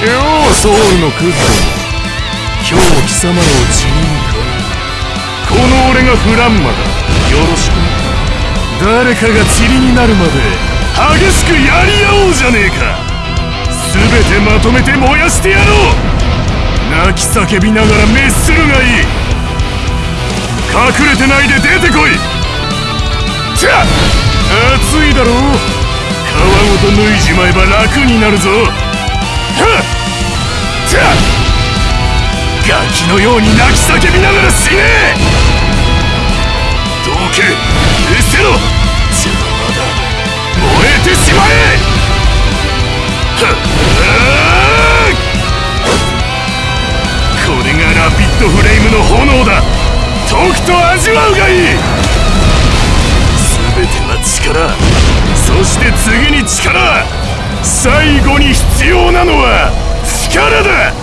ソウルのクズども今日も貴様らを血に向かうこの俺がフランマだよろしく誰かが塵になるまで激しくやり合おうじゃねえか。全てまとめて燃やしてやろう。泣き叫びながら滅するがいい。隠れてないで出てこい。ちゃ熱いだろ皮ごと脱いじまえば楽になるぞのように泣き叫びながら死ね!どけ失せろ邪魔だ。燃えてしまえ!これがラピッドフレームの炎だ。とくと味わうがいい!全ては力。そして次に力。最後に必要なのは力だ。